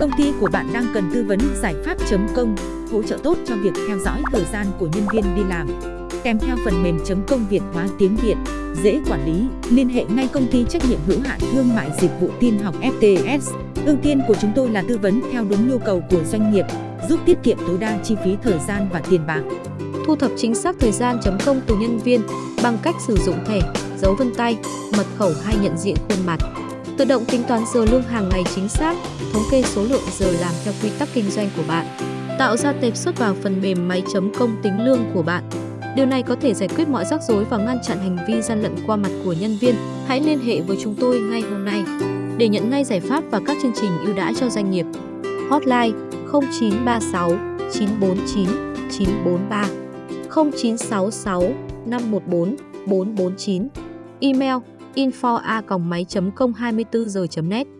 Công ty của bạn đang cần tư vấn giải pháp chấm công, hỗ trợ tốt cho việc theo dõi thời gian của nhân viên đi làm. Kèm theo phần mềm chấm công Việt hóa tiếng Việt, dễ quản lý, liên hệ ngay công ty trách nhiệm hữu hạn thương mại dịch vụ tin học FTS. Ưu tiên của chúng tôi là tư vấn theo đúng nhu cầu của doanh nghiệp, giúp tiết kiệm tối đa chi phí thời gian và tiền bạc. Thu thập chính xác thời gian chấm công từ nhân viên bằng cách sử dụng thẻ, dấu vân tay, mật khẩu hay nhận diện khuôn mặt. Tự động tính toán giờ lương hàng ngày chính xác, thống kê số lượng giờ làm theo quy tắc kinh doanh của bạn. Tạo ra tệp xuất vào phần mềm máy chấm công tính lương của bạn. Điều này có thể giải quyết mọi rắc rối và ngăn chặn hành vi gian lận qua mặt của nhân viên. Hãy liên hệ với chúng tôi ngay hôm nay để nhận ngay giải pháp và các chương trình ưu đãi cho doanh nghiệp. Hotline 0936 949 943 0966 514 449 Email info a máy com 24 giờ net